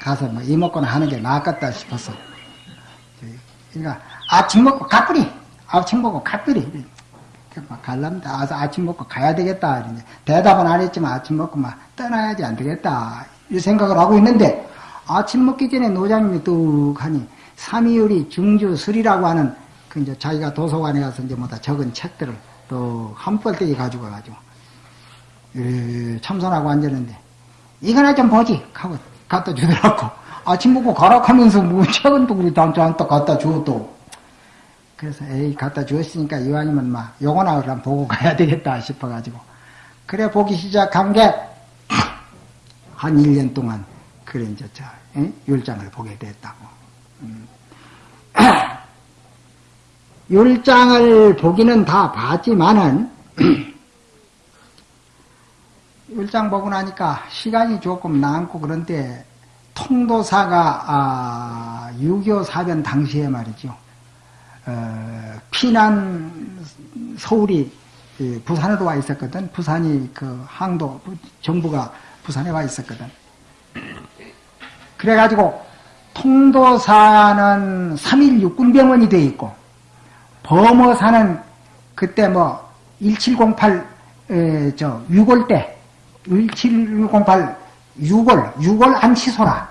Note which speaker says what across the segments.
Speaker 1: 가서 뭐 이먹거나 하는 게 나았겠다 싶어서. 그러니까 아침 먹고 가뿌리, 아침 먹고 가뿌리. 막 갈랍니다. 아, 아침 먹고 가야 되겠다. 대답은 안 했지만 아침 먹고 막 떠나야지 안 되겠다. 이 생각을 하고 있는데 아침 먹기 전에 노장님이 뚝 하니 삼이율이 중주술이라고 하는 그 이제 자기가 도서관에 가서 이제 뭐다 적은 책들을 또 한벌떼기 가지고 가가지고 참선하고 앉았는데 이거나 좀 보지 하고 갖다 주더라고 아침 먹고 가라 하면서 뭐 책은 또 우리 단한테 갖다 주었또 그래서 에이 갖다 주었으니까 이왕이면 막 요거나 그럼 보고 가야 되겠다 싶어가지고 그래 보기 시작한 게 한 1년 동안 그래 이제 저 에? 율장을 보게 됐다고 음. 율장을 보기는 다 봤지만은 율장 보고 나니까 시간이 조금 남고 그런데 통도사가 아, 6.25 사변 당시에 말이죠. 어, 피난 서울이 부산으로 와 있었거든. 부산이 그 항도 정부가 부산에 와 있었거든. 그래가지고 통도사는 3일 육군병원이 돼 있고 범어사는 그때 뭐 1708, 에, 저, 6월 때, 1708, 6월, 6월 안치소라.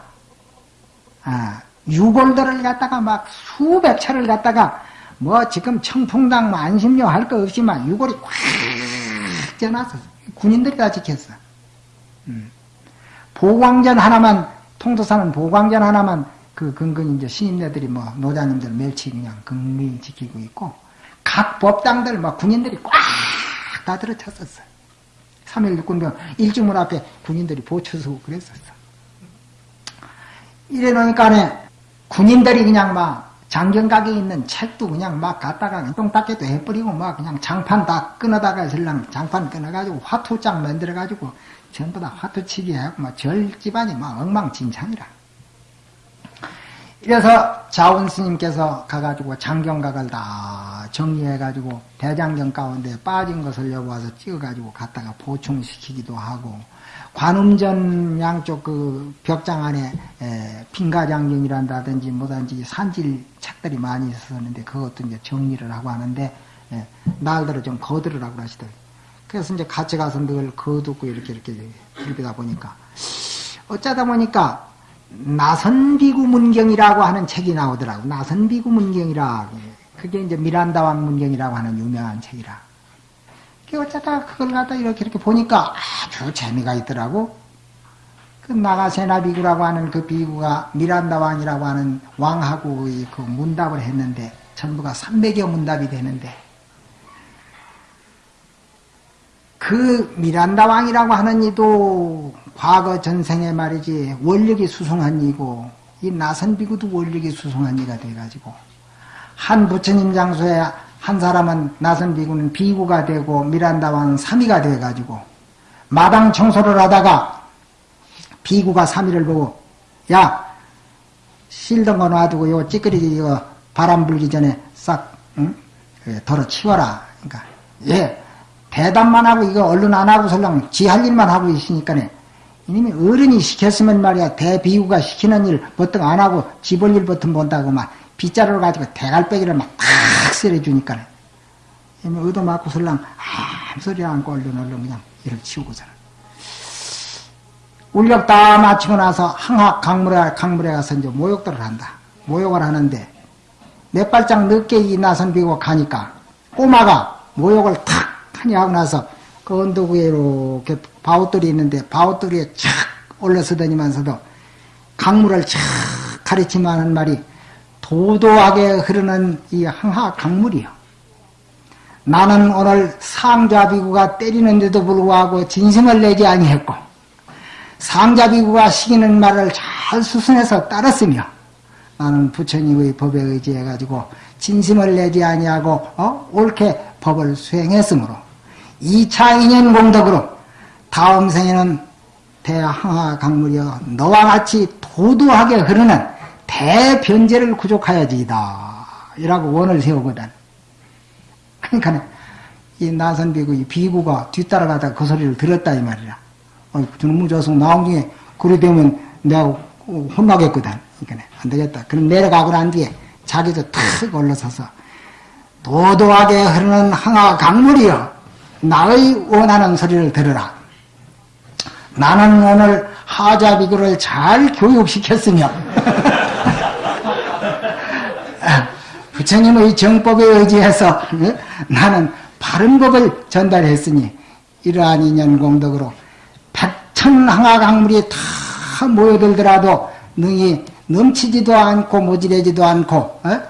Speaker 1: 아, 6월들을 갖다가 막 수백 차를 갖다가 뭐 지금 청풍당 뭐 안심료 할 거 없지만 6월이 꽉 쪄놨어. 군인들이 다 지켰어. 음. 보광전 하나만, 통도사는 보광전 하나만 그 근근 이제 신임네들이 뭐 노자님들 멸치 그냥 근근히 지키고 있고 각 법당들 막 군인들이 꽉 다 들어찼었어. 3일 육군병 일주문 앞에 군인들이 보초서 그랬었어. 이래 놓으니까 군인들이 그냥 막 장경각에 있는 책도 그냥 막 갖다가 똥닦개도 해버리고 막 그냥 장판 다 끊어다가 설랑 장판 끊어가지고 화투장 만들어가지고 전부 다 화투치기 하고 막 절 집안이 막 엉망진창이라. 그래서 자원 스님께서 가가지고 장경각을 다 정리해가지고 대장경 가운데 빠진 것을 여기 와서 찍어가지고 갖다가 보충시키기도 하고 관음전 양쪽 그 벽장 안에 빙가장경이란다든지 뭐든지 산질 책들이 많이 있었는데 그것도 이제 정리를 하고 하는데 에, 날들을 좀 거들으라고 하시더라고요. 그래서 이제 같이 가서 늘 거두고 이렇게 이렇게 읽다 보니까 어쩌다 보니까 나선비구 문경이라고 하는 책이 나오더라고. 나선비구 문경이라. 그게 이제 미란다왕 문경이라고 하는 유명한 책이라. 그 어쩌다 그걸 갖다 이렇게 이렇게 보니까 아주 재미가 있더라고. 그 나가세나 비구라고 하는 그 비구가 미란다 왕이라고 하는 왕하고 그 문답을 했는데 전부가 300여 문답이 되는데 그 미란다 왕이라고 하는 이도 과거 전생에 말이지 원력이 수송한 이고 이 나선비구도 원력이 수송한 이가 돼가지고 한 부처님 장소에 한 사람은 나선비구는 비구가 되고 미란다왕 삼위가 돼가지고 마당 청소를 하다가 비구가 삼위를 보고 야 실던 거 놔두고 요 찌끄리기 이거 바람 불기 전에 싹 응? 덜어 치워라 그러니까 예 대답만 하고 이거 얼른 안 하고 설령 지 할 일만 하고 있으니까네. 이놈이 어른이 시켰으면 말이야. 대비구가 시키는 일 보통 안 하고 집을 일 보통 본다고 막 빗자루를 가지고 대갈빼기를 막탁 썰어주니까 이놈이 의도 맞고 설랑 아무 소리 안고 얼른 얼른 그냥 이렇게 치우고 살아 울력 다 마치고 나서 항학 강물에 강물에 가서 이제 모욕들을 한다. 모욕을 하는데 몇 발짝 늦게 이 나선 비고 가니까 꼬마가 모욕을 탁 하니 하고 나서 그 언덕 위에 이렇게 바우돌이 있는데 바우돌이에 착 올라서다니면서도 강물을 착 가르치면 하는 말이 도도하게 흐르는 이 항하 강물이요. 나는 오늘 상자비구가 때리는데도 불구하고 진심을 내지 아니했고 상자비구가 시키는 말을 잘 수순해서 따랐으며 나는 부처님의 법에 의지해 가지고 진심을 내지 아니하고 어? 옳게 법을 수행했으므로 2차 인연 공덕으로 다음 생에는 대항하 강물이여 너와 같이 도도하게 흐르는 대변제를 구족하여지이다. 이라고 원을 세우거든. 그러니까 이 나선비구 이 비구가 뒤따라가다가 그 소리를 들었다 이 말이야. 어, 저놈의 조성 나온 중에 그래 되면 내가 혼나겠거든. 그러니까 안 되겠다. 그럼 내려가고 난 뒤에 자기도 탁 올라서서 도도하게 흐르는 항아 강물이여 나의 원하는 소리를 들으라. 나는 오늘 하자비구를 잘 교육시켰으며 부처님의 정법에 의지해서 나는 바른 법을 전달했으니 이러한 인연 공덕으로 백천 항아 강물이 다 모여들더라도 능히 넘치지도 않고 모질해지도 않고 어?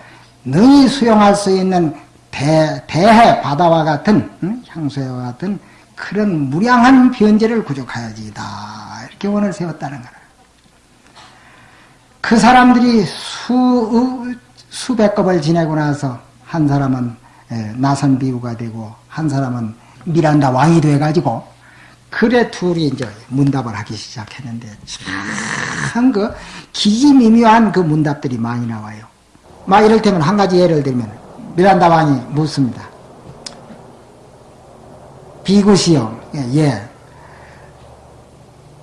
Speaker 1: 능히 수용할 수 있는 대, 대해 바다와 같은 응? 향수와 같은 그런 무량한 변제를 구족하여지다 이렇게 원을 세웠다는 거라. 그 사람들이 수 수백 겁을 지내고 나서 한 사람은 나선 비구가 되고 한 사람은 미란다 왕이 돼가지고 그래 둘이 이제 문답을 하기 시작했는데 참 그 기기미묘한 그 문답들이 많이 나와요. 막 이럴 때면 한 가지 예를 들면 미란다 왕이 묻습니다. 비구시여, 예, 예.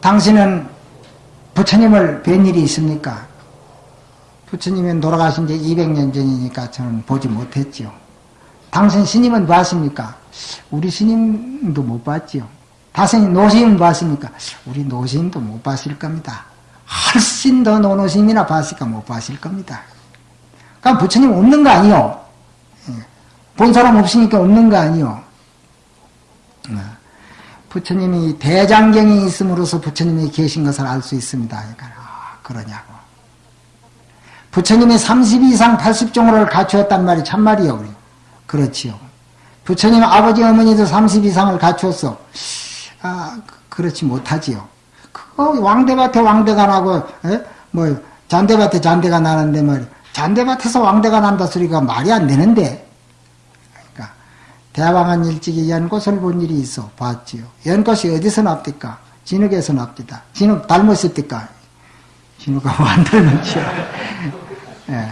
Speaker 1: 당신은 부처님을 뵌 일이 있습니까? 부처님은 돌아가신 지 200년 전이니까 저는 보지 못했지요. 당신 스님은 봤습니까? 우리 스님도 못 봤지요. 다신 노심은 봤습니까? 우리 노심도 못 봤을 겁니다. 훨씬 더 노노심이나 봤을까 못 봤을 겁니다. 그럼 부처님 없는 거 아니요? 예. 본 사람 없으니까 없는 거 아니요? 어. 부처님이 대장경이 있음으로써 부처님이 계신 것을 알 수 있습니다. 그러니까 아, 그러냐고. 부처님이 30 이상 80종을 갖추었단 말이 참말이요. 그렇지요. 부처님 아버지 어머니도 30 이상을 갖추었어. 아, 그렇지 못하지요. 그거 왕대밭에 왕대가 나고, 에? 뭐, 잔대밭에 잔대가 나는데 말이 잔대밭에서 왕대가 난다 소리가 말이 안 되는데. 대왕한 일찍이 연꽃을 본 일이 있어. 봤지요. 연꽃이 어디서 납니까? 진흙에서 납니다. 진흙 닮았을니까 진흙하고 안 닮았죠. 예.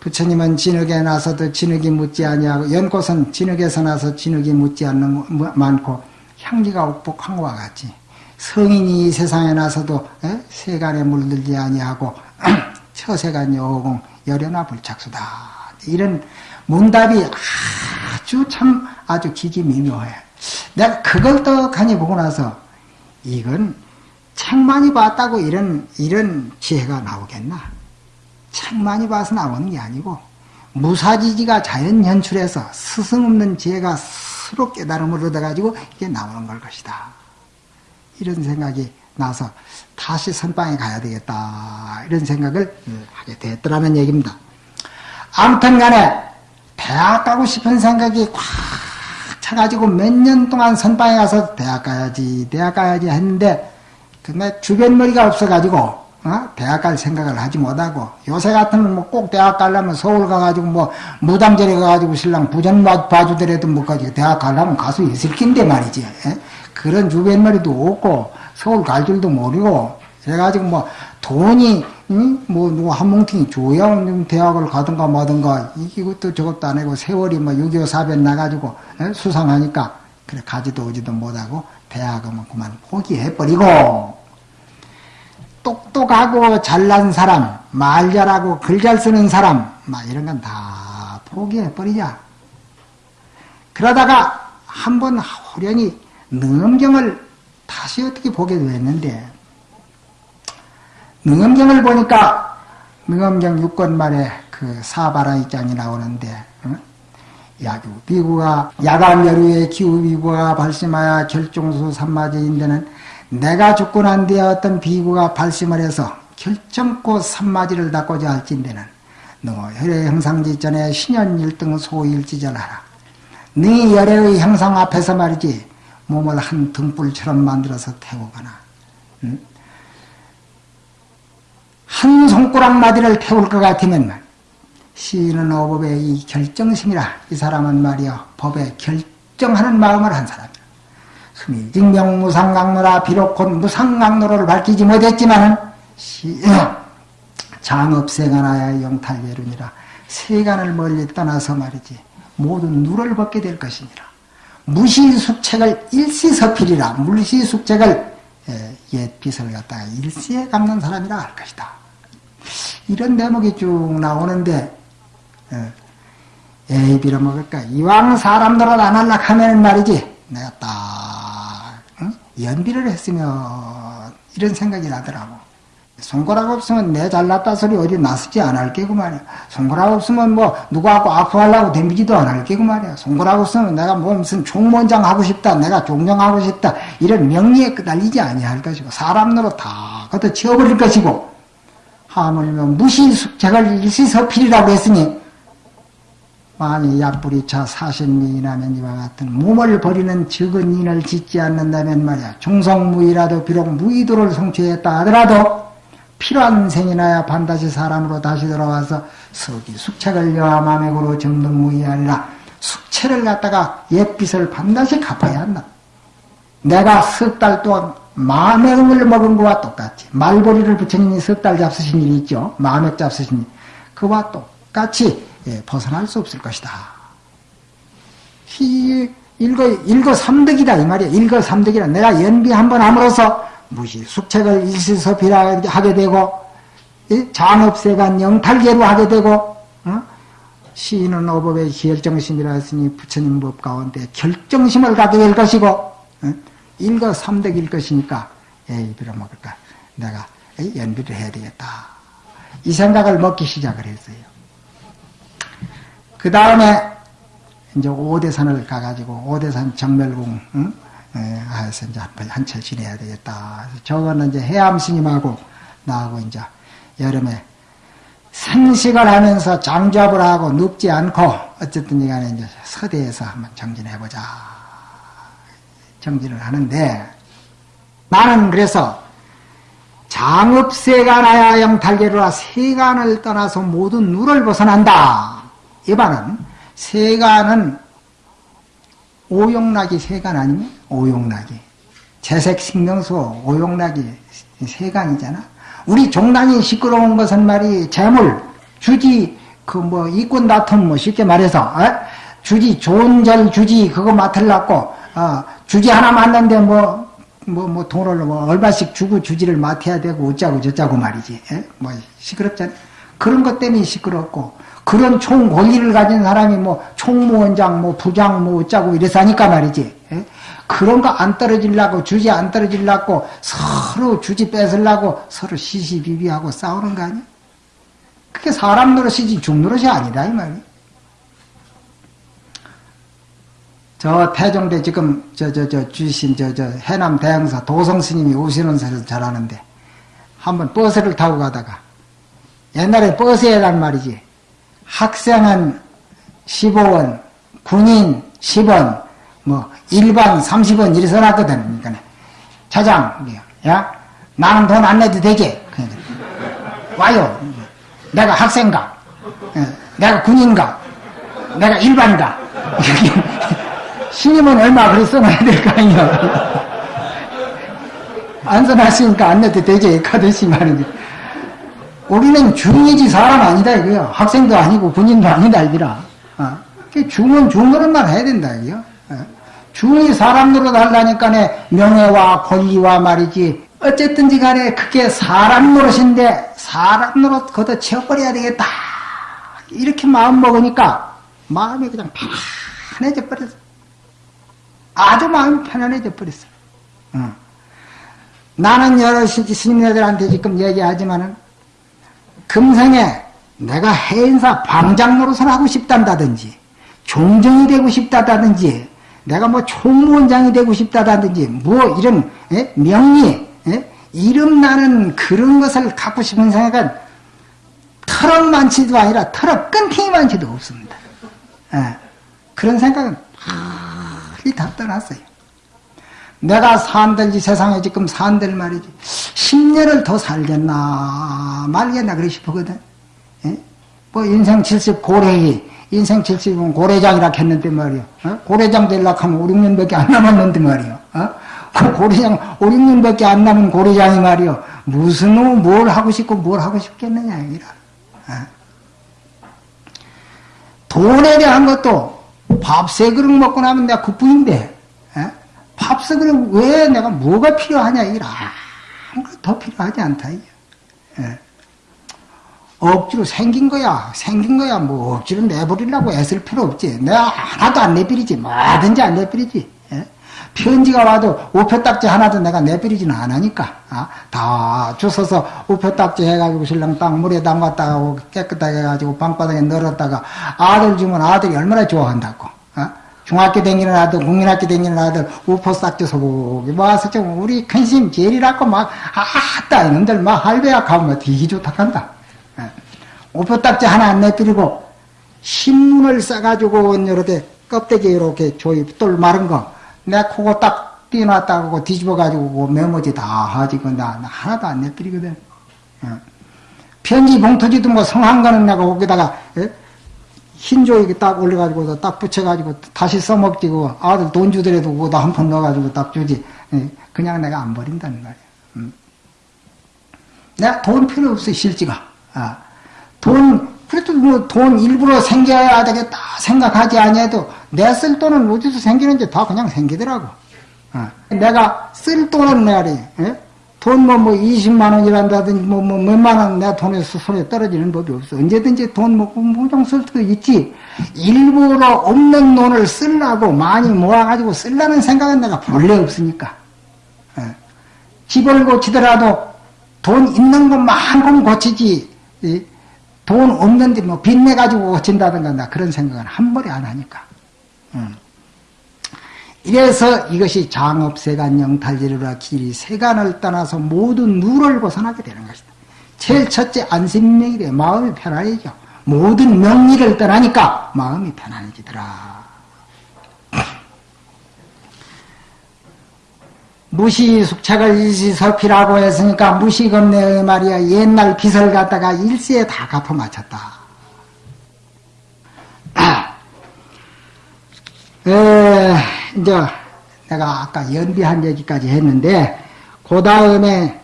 Speaker 1: 부처님은 진흙에 나서도 진흙이 묻지 아니하고 연꽃은 진흙에서 나서 진흙이 묻지 않는 많고 향기가 옥복한 것과 같이 성인이 이 세상에 나서도 에? 예? 세간에 물들지 아니하고 처세간 여공 열연화 불착수다 이런 문답이 아주 참 아주 기기미묘해 내가 그걸 떡하니 보고 나서 이건 책 많이 봤다고 이런 이런 지혜가 나오겠나 책 많이 봐서 나오는 게 아니고 무사지지가 자연 연출해서 스승 없는 지혜가 스스로 깨달음을 얻어가지고 이게 나오는 걸 것이다. 이런 생각이 나서 다시 선방에 가야 되겠다. 이런 생각을 하게 됐더라는 얘기입니다. 아무튼 간에 대학 가고 싶은 생각이 꽉 차가지고 몇 년 동안 선방에 가서 대학 가야지, 대학 가야지 했는데, 근데 주변 머리가 없어가지고, 어? 대학 갈 생각을 하지 못하고 요새 같으면 뭐 꼭 대학 가려면 서울 가가지고 뭐 무당절에 가가지고 신랑 부전 봐주더라도 뭐 가지고 대학 가려면 가수 있을 낀데 말이지 에? 그런 주변머리도 없고 서울 갈 줄도 모르고 그래가지고 뭐 돈이 응? 뭐 누구 한 뭉탱이 줘야 대학을 가든가 뭐든가 이것도 저것도 안 하고 세월이 뭐6.25 사변 나가지고 에? 수상하니까 그래 가지도 오지도 못하고 대학은 뭐 그만 포기해버리고 똑똑하고 잘난 사람, 말 잘하고 글 잘 쓰는 사람, 막 이런 건 다 포기해버리자. 그러다가 한번 호련히 능엄경을 다시 어떻게 보게 됐는데, 능엄경을 보니까 능엄경 6권 말에 그 사바라이장이 나오는데, 야규 비구가 야간 여류의 기후 비구가 발심하여 결종수 삼마제인데는 내가 죽고 난 뒤에 어떤 비구가 발심을 해서 결정코 삼마지를 닦고자 할진대는 너 혈의 형상지 전에 신연 일등 소일지전하라. 네 열애의 형상 앞에서 말이지 몸을 한 등불처럼 만들어서 태우거나 응? 한 손가락 마디를 태울 것 같으면 시인은 어법의 이 결정심이라 이 사람은 말이야 법에 결정하는 마음을 한 사람 증명 무상강로라 비록 곧 무상강로를 밝히지 못했지만 장업생하나야 영탈예륜이라 세간을 멀리 떠나서 말이지 모든 누를 벗게 될 것이니라 무시숙책을 일시서필이라 물시숙책을 예, 옛 빚을 갖다가 일시에 갚는 사람이라 할 것이다. 이런 대목이 쭉 나오는데 예, 에이 빌어먹을까? 이왕 사람 노릇 안 할라 하면 말이지 내가 딱 응? 연비를 했으면 이런 생각이 나더라고. 손가락 없으면 내 잘났다 소리 어디 나서지 않을 게고 말이야. 손가락 없으면 뭐 누구하고 아프하려고 덤비지도 않을 게고 말이야. 손가락 없으면 내가 뭐 무슨 총무원장 하고 싶다 내가 종정하고 싶다 이런 명리에 끄달리지 아니할 것이고 사람 노릇 다 걷어 치워버릴 것이고 하물며 무시숙책을 일시서필이라고 했으니 만이 약불이차 사신미인하면 이와 같은 몸을 버리는 적은 인을 짓지 않는다면 말이야. 중성무이라도 비록 무의도를 성취했다 하더라도 필요한 생이나야 반드시 사람으로 다시 돌아와서 서기 숙책을 여함함액으로 정등무이하리라 숙체를 갖다가 옛빚을 반드시 갚아야 한다. 내가 석 달 동안 마맥을 먹은 거와 똑같이 말보리를 부처님이 석 달 잡수신 일이 있죠 마맥 잡수신 일 그와 똑같이 예, 벗어날 수 없을 것이다. 히, 일거, 일거 삼득이다, 이 말이야. 일거 삼득이라. 내가 연비 한번 함으로써 무시, 숙책을 일시서필하게 하게 되고, 장업세간 영탈계로 하게 되고, 어? 시인은 어법의 결정심이라 했으니 부처님 법 가운데 결정심을 갖게 될 것이고, 어? 일거 삼득일 것이니까, 에이, 빌어먹을까. 내가 에이, 연비를 해야 되겠다. 이 생각을 먹기 시작을 했어요. 그 다음에 이제 오대산을 가가지고 오대산 정멸궁 응? 해서 이제 한철 지내야 되겠다. 저거는 이제 해암 스님하고 나하고 이제 여름에 생식을 하면서 장잡을 하고 눕지 않고 어쨌든 이 간에 이제 서대에서 한번 정진해 보자. 정진을 하는데 나는 그래서 장업세간하야 영탈계로라 세간을 떠나서 모든 누를 벗어난다. 이반은 세간은 오용락이 세간 아니면 오용락이 재색 신명수 오용락이 세간이잖아. 우리 종단이 시끄러운 것은 말이 재물 주지 그 뭐 이권 다툼 뭐 쉽게 말해서 어? 주지 존절 주지 그거 맡으려고 어, 주지 하나 맞는데 뭐 뭐, 뭐, 돈을 뭐, 얼마씩 주고 주지를 맡아야 되고, 어쩌고 저쩌고 말이지. 에? 뭐, 시끄럽잖아. 그런 것 때문에 시끄럽고, 그런 총 권리를 가진 사람이 뭐 총무원장 뭐 부장 뭐 어쩌고 이래서 하니까 말이지. 예? 그런 거 안 떨어지려고 주지 안 떨어지려고 서로 주지 뺏으려고 서로 시시비비하고 싸우는 거 아니야? 그게 사람 노릇이지 죽 노릇이 아니다 이 말이야. 저 태종대 지금 저 저 저 주신 저 저 해남 대형사 도성 스님이 오시는 사를 잘하는데 한번 버스를 타고 가다가 옛날에 버스에란 말이지 학생은 15원, 군인 10원, 뭐 일반 30원 이래 써놨거든. 그러니까 차장, 야 나는 돈 안 내도 되지. 그러니까 와요. 내가 학생가, 어, 내가 군인가, 내가 일반가. 신임은 얼마 그래 써놔야 될 거 아니야. 안 써놨으니까 안 내도 되지. 가듯이 말이지. 우리는 중이지 사람 아니다 이거요. 학생도 아니고 군인도 아니다 이거라. 어? 중은 중으로만 해야 된다 이거요. 어? 중이 사람 노릇 하려니까 명예와 권리와 말이지. 어쨌든지 간에 그게 사람 노릇인데 사람 노릇 걷어 채워버려야 되겠다. 이렇게 마음 먹으니까 마음이 그냥 편안해져 버렸어. 아주 마음이 편안해져 버렸어. 어. 나는 여러 스님들한테 지금 얘기하지만은 금생에 내가 해인사 방장 노릇을 하고 싶단다든지 종정이 되고 싶다든지 내가 뭐 총무원장이 되고 싶다든지 뭐 이런 에? 명리 에? 이름 나는 그런 것을 갖고 싶은 생각은 털럭 많지도 아니라 털럭 끊기기 많지도 없습니다. 에. 그런 생각은 빨리 다 떠났어요. 내가 산들지 세상에 지금 산들 말이지 10년을 더 살겠나 말겠나 그러 싶거든 예? 뭐 인생 70 고래이 인생 70은 고래장이라 했는데 말이요 어? 고래장 되려고 하면 5, 6년밖에 안 남았는데 말이요 어? 그 고래장 5, 6년밖에 안 남은 고래장이 말이요 무슨 뭘 하고 싶고 뭘 하고 싶겠느냐 이라 어? 돈에 대한 것도 밥 세 그릇 먹고 나면 내가 국부인데 팝석을 왜 내가 뭐가 필요하냐 이라 아무것도 필요하지 않다 이게. 예. 억지로 생긴 거야 생긴 거야 뭐 억지로 내버리려고 애쓸 필요 없지 내가 하나도 안 내버리지 뭐든지 안 내버리지 예? 편지가 와도 우표딱지 하나도 내가 내버리지는 않으니까 아? 다 주워서 우표딱지 해가지고 신랑 딱 물에 담갔다가 깨끗하게 해가지고 방바닥에 널었다가 아들 주면 아들이 얼마나 좋아한다고 아? 중학교 다니는 아들, 국민학교 다니는 아들, 우포 싹줘서 보기 와서 좀 우리 큰심 제일이라고 막, 아따, 이놈들 막 할배야 가면 되게 좋다 한다. 예. 우포 딱지 하나 안 내드리고, 신문을 싸가지고, 이렇게 껍데기 이렇게 조이 똘 마른 거, 내 코고 딱 띄어놨다고 뒤집어가지고 메모지 다 하지고, 나, 나 하나도 안 내드리거든. 예. 편지 봉투지도 뭐 성한 거는 내가 거기다가, 예? 흰 조이 딱 올려가지고 딱 붙여가지고 다시 써먹지 고 아들 돈 주더라도 그거 한푼 넣어가지고 딱 주지. 예, 그냥 내가 안 버린다는 말이야. 음. 내가 돈 필요 없어, 실지가. 아. 돈, 그래도 뭐 돈 일부러 생겨야 되겠다 생각하지 아니해도 내 쓸 돈은 어디서 생기는지 다 그냥 생기더라고. 아. 내가 쓸 돈은 말이 예? 돈 뭐, 뭐, 20만 원이란다든지, 뭐, 뭐, 몇만 원 내 돈에 손에 떨어지는 법이 없어. 언제든지 돈 먹고 무정 쓸 수도 있지. 일부러 없는 돈을 쓰려고 많이 모아가지고 쓰려는 생각은 내가 본래 없으니까. 예. 집을 고치더라도 돈 있는 것만큼 고치지, 예? 돈 없는데 뭐 빚내 가지고 고친다든가 나 그런 생각은 한 번에 안 하니까. 음. 이래서 이것이 장업세간 영탈지루라 길이 세간을 떠나서 모든 누를 벗어나게 되는 것이다. 제일 첫째 안심명이 돼 마음이 편안해져. 모든 명리를 떠나니까 마음이 편안해지더라. 무시 숙착을 일시서피라고 했으니까 무시겁내의 말이야 옛날 빚을 갖다가 일시에 다 갚아. 에, 이제 내가 아까 연비한 얘기까지 했는데 그 다음에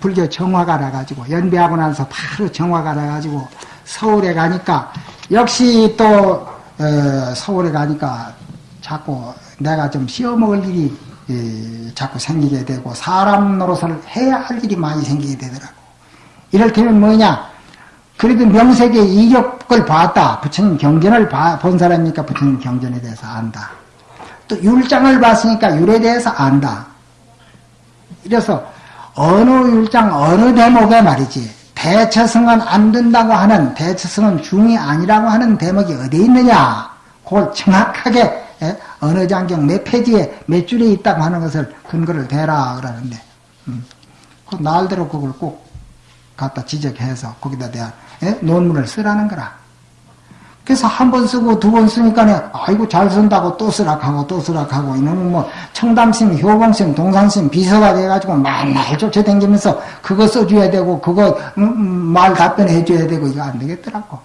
Speaker 1: 불교 정화가 나가지고 연비하고 나서 바로 정화가 나가지고 서울에 가니까 역시 또 에, 서울에 가니까 자꾸 내가 좀 씌어먹을 일이 에, 자꾸 생기게 되고 사람 노릇을 해야 할 일이 많이 생기게 되더라고. 이럴 때면 뭐냐? 그래도 명색의 이격을 봤다. 부처님 경전을 봐, 본 사람이니까 부처님 경전에 대해서 안다. 또 율장을 봤으니까 율에 대해서 안다. 이래서 어느 율장 어느 대목에 말이지 대처성은 안 된다고 하는 대처성은 중이 아니라고 하는 대목이 어디 있느냐 그걸 정확하게 예? 어느 장경 몇 페이지에 몇 줄에 있다고 하는 것을 근거를 대라 그러는데 음. 그 날대로 그걸 꼭 갖다 지적해서 거기다 대한 예? 논문을 쓰라는 거라. 그래서 한 번 쓰고 두 번 쓰니까 아이고 잘 쓴다고 또 쓰락하고 또 쓰락하고 이놈은 뭐 청담심, 효봉심, 동산심 비서가 돼가지고 맨날 쫓아다니면서 그거 써줘야 되고 그거 음, 음, 말 답변해 줘야 되고 이거 안 되겠더라고.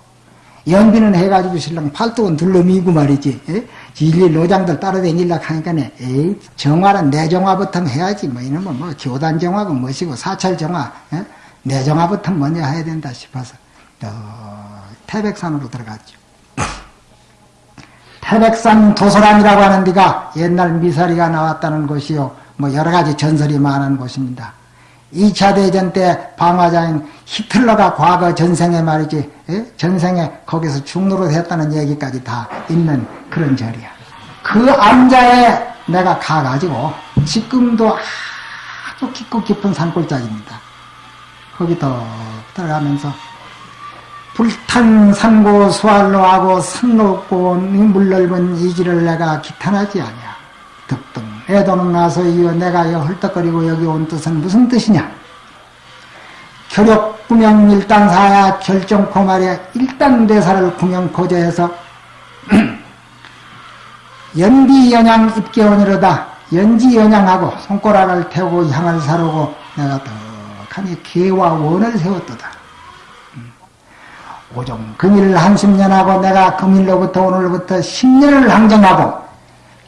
Speaker 1: 연비는 해가지고 신랑 팔뚝은 둘러미고 말이지. 예? 일일 노장들 따라다니려고 하니까 에이 정화는 내 정화부터 해야지 뭐 이놈은 뭐 교단 정화고 뭐시고 사찰 정화 예? 내정화부터 먼저 해야 된다 싶어서 어, 태백산으로 들어갔죠. 태백산 도서관이라고 하는 데가 옛날 미사리가 나왔다는 곳이요. 뭐 여러 가지 전설이 많은 곳입니다. 2차 대전 때 방화자인 히틀러가 과거 전생에 말이지, 예? 전생에 거기서 중노릇 했다는 얘기까지 다 있는 그런 절이야. 그 암자에 내가 가가지고 지금도 아주 깊고 깊은 산골짜기입니다. 거기 더 들어가면서 불탄 산고 수알로하고 산 높고 물 넓은 이 길을 내가 기탄하지 아니야. 득등 애도는 나서 이어 내가 여 헐떡거리고 여기 온 뜻은 무슨 뜻이냐? 결욕 구명 일단사야 결정코 말이야 일단 대사를 구명 거저해서 연비연양 입계원이로다 연지연양하고 손가락을 태우고 향을 사르고 내가 떡하니 계와 원을 세웠도다. 오종 금일 한 10년 하고 내가 금일로부터 오늘부터 10년을 항정하고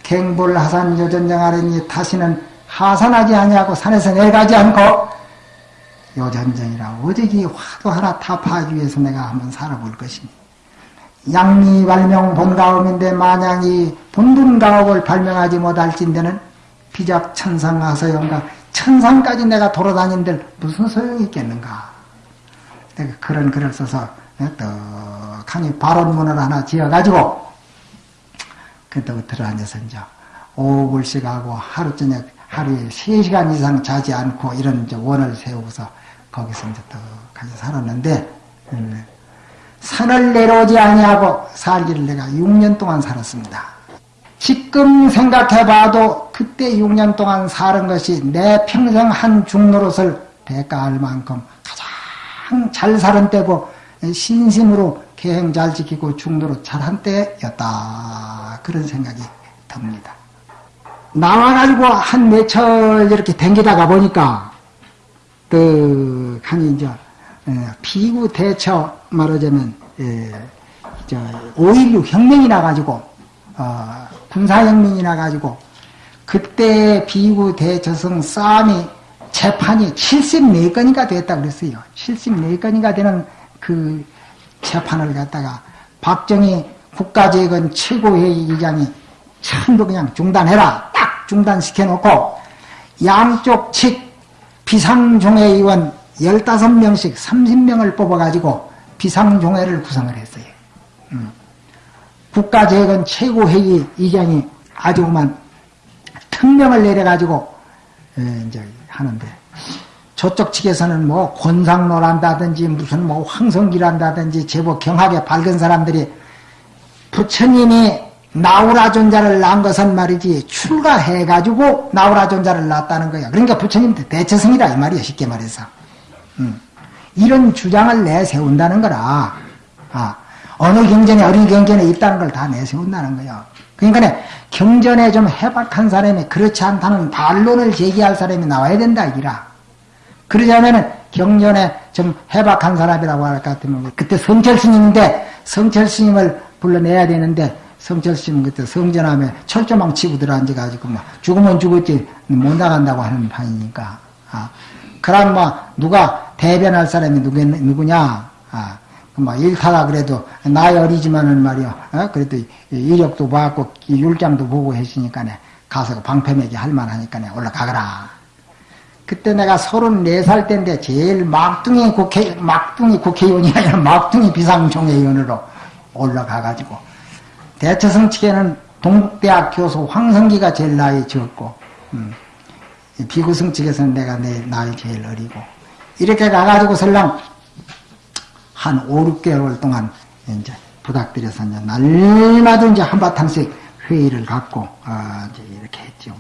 Speaker 1: 갱불 하산 요전정하려니 다시는 하산하지 아니하고 산에서 내가지 않고 요전정이라 오직이 화도 하나 타파하기 위해서 내가 한번 살아볼 것이니. 양리 발명 본가업인데 만약이 본분가업을 발명하지 못할진대는 비작 천상하서영가 천상까지 내가 돌아다닌들 무슨 소용이 있겠는가. 내가 그런 글을 써서 떡하니 발언문을 하나 지어가지고 그때부터 들어앉아서 이제 오불씩 하고 하루 저녁 하루에 3시간 이상 자지 않고 이런 이제 원을 세우고서 거기서 이제 떡하니 살았는데 음, 산을 내려오지 아니하고 살기를 내가 6년 동안 살았습니다. 지금 생각해봐도 그때 6년 동안 사는 것이 내 평생 한 중노릇을 대가할 만큼 가장 잘 사는 때고 신심으로 계행 잘 지키고 중노릇 잘한 때였다. 그런 생각이 듭니다. 나와가지고 한 매철 이렇게 댕기다가 보니까 떡하니 이제 비구 대처 말하자면 저 5.16 혁명이 나가지고 어, 군사혁명이 나가지고 그때 비구 대처성 싸움이 재판이 74건이가 됐다 그랬어요. 74건이가 되는 그 재판을 갖다가 박정희 국가재건 최고회의 의장이 전부 그냥 중단해라. 딱 중단시켜 놓고 양쪽 측 비상종회 의원 15명씩 30명을 뽑아가지고 비상종회를 구성을 했어요. 음. 국가재건 최고회의 의장이 아주 그만 특명을 내려가지고 이제 하는데 저쪽 측에서는 뭐 권상노란다든지 무슨 뭐 황성기란다든지 제법 경하게 밝은 사람들이 부처님이 나우라 존자를 낳은 것은 말이지 출가해가지고 나우라 존자를 낳았다는 거야. 그러니까 부처님 대처성이다 이 말이야 쉽게 말해서. 음. 이런 주장을 내세운다는 거라. 아, 어느 경전에 어린 경전에 있다는 걸 다 내세운다는 거야. 그러니까 경전에 좀 해박한 사람이 그렇지 않다는 반론을 제기할 사람이 나와야 된다 이라. 그러자면은 경전에 좀 해박한 사람이라고 할 것 같으면 그때 성철 스님인데 성철 스님을 불러내야 되는데 성철 스님 그때 성전함에 철조망 치고 들어앉아가지고 막 죽으면 죽었지 못 나간다고 하는 판이니까. 아. 그럼 뭐 누가 대변할 사람이 누구, 누구냐? 아, 뭐 일타가 그래도 나이 어리지만은 말이야. 어? 그래도 이력도 봤고 율장도 보고 했으니까 네 가서 방패매기 할 만하니까 올라가거라. 그때 내가 34살 때인데 제일 막둥이 국회, 막둥이 국회의원이 아니라 막둥이 비상총회의원으로 올라가가지고 대처성 측에는 동국대학 교수 황성기가 제일 나이 적고 음. 비구성 측에서는 내가 내 나이 제일 어리고 이렇게 가가지고 설령 한 5, 6개월 동안 이제 부탁드려서 이제 날마다 이제 한바탕씩 회의를 갖고 아 이제 이렇게 했죠.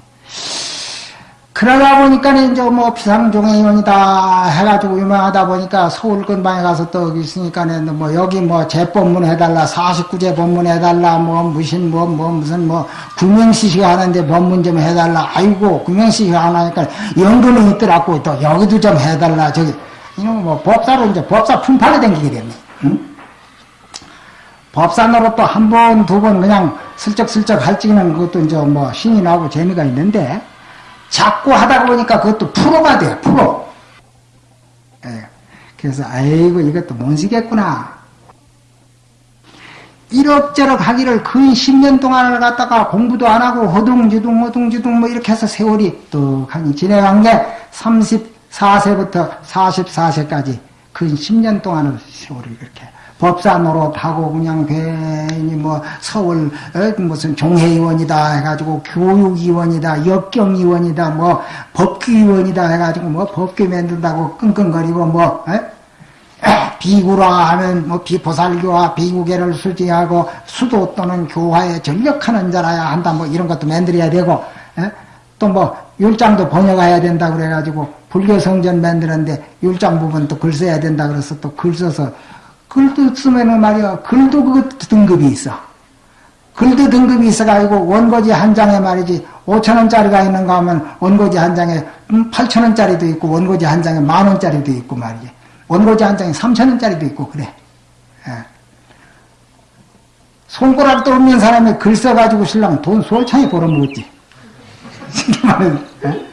Speaker 1: 그러다 보니까 이제 뭐 비상종회의원이다 해가지고 유명하다 보니까 서울 근방에 가서 또 있으니까 뭐 여기 뭐 재법문 해달라 49제 법문 해달라 뭐 무슨 뭐, 뭐 무슨 뭐 구명시식 하는데 법문 좀 해달라. 아이고 구명시식 하나니까 연금이 있더라고. 또 여기도 좀 해달라. 저기 이놈 뭐 법사로 이제 법사 품팔이 댕기게 됐네. 응? 법사 노릇도 한번 두 번 그냥 슬쩍슬쩍 할지는 그것도 이제 뭐 신이 나고 재미가 있는데 자꾸 하다 보니까 그것도 프로가 돼요, 프로. 예. 그래서, 아이고, 이것도 못 쓰겠구나. 이럭저럭 하기를 거의 10년 동안을 갖다가 공부도 안 하고 허둥지둥 허둥지둥 뭐 이렇게 해서 세월이 뚝하니 지내간 게 34세부터 44세까지 거의 10년 동안을 세월을 이렇게 법사 노릇하고 그냥 괜히 뭐 서울 어, 무슨 종회의원이다 해가지고 교육위원이다 역경위원이다 뭐 법규위원이다 해가지고 뭐 법규 만든다고 끙끙거리고 뭐 에? 비구라 하면 뭐 비보살교와 비구계를 수지하고 수도 또는 교화에 전력하는 자라야 한다 뭐 이런 것도 만들어야 되고 또 뭐 율장도 번역해야 된다 그래가지고 불교 성전 만드는데 율장 부분 또 글 써야 된다 그래서 또 글 써서 글도 쓰면은 말이야, 글도 그 등급이 있어. 글도 등급이 있어가지고 원고지 한 장에 말이지 5천원짜리가 있는가 하면 원고지 한 장에 8천원짜리도 음, 있고 원고지 한 장에 만원짜리도 있고 말이지. 원고지 한 장에 3천원짜리도 있고 그래. 예. 손가락도 없는 사람이 글 써가지고 신랑 돈 수천이 벌어먹었지. 말은, 예?